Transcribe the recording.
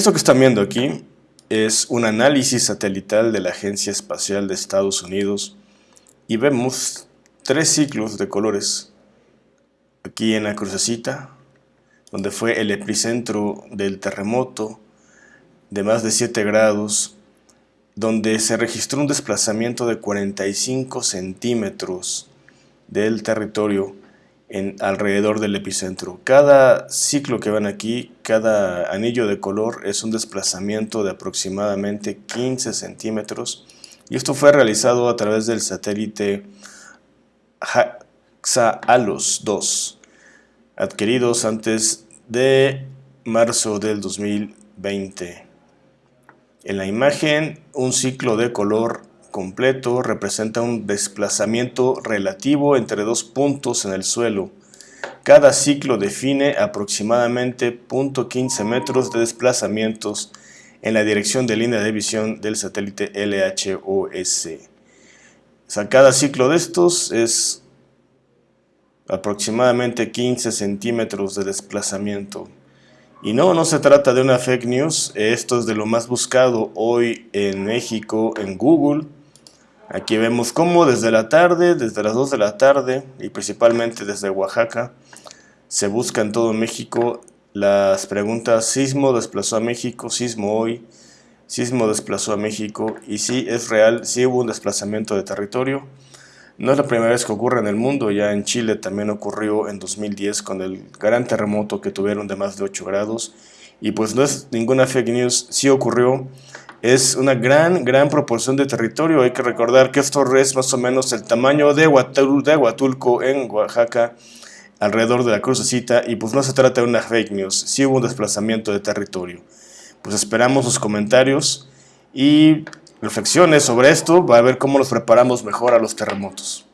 Esto que están viendo aquí es un análisis satelital de la Agencia Espacial de Estados Unidos y vemos tres ciclos de colores. Aquí en la crucecita, donde fue el epicentro del terremoto de más de 7 grados, donde se registró un desplazamiento de 45 centímetros del territorio alrededor del epicentro. Cada ciclo que van aquí, cada anillo de color es un desplazamiento de aproximadamente 15 centímetros y esto fue realizado a través del satélite HAXA-ALOS 2 adquiridos antes de marzo del 2020. En la imagen, un ciclo de color completo representa un desplazamiento relativo entre dos puntos en el suelo. Cada ciclo define aproximadamente 0.15 metros de desplazamientos en la dirección de línea de visión del satélite LHOS. O sea, cada ciclo de estos es aproximadamente 15 centímetros de desplazamiento. Y no, no se trata de una fake news, esto es de lo más buscado hoy en México en Google. Aquí vemos cómo desde la tarde, desde las 2 de la tarde y principalmente desde Oaxaca, se busca en todo México las preguntas sismo desplazó a México, sismo hoy, sismo desplazó a México y sí es real, sí hubo un desplazamiento de territorio. No es la primera vez que ocurre en el mundo, ya en Chile también ocurrió en 2010 con el gran terremoto que tuvieron de más de 8 grados y pues no es ninguna fake news, sí ocurrió es una gran, gran proporción de territorio. Hay que recordar que esto es más o menos el tamaño de, Huatulco en Oaxaca, alrededor de la crucecita, y pues no se trata de una fake news, sí hubo un desplazamiento de territorio. Pues esperamos sus comentarios y reflexiones sobre esto, va a ver cómo nos preparamos mejor a los terremotos.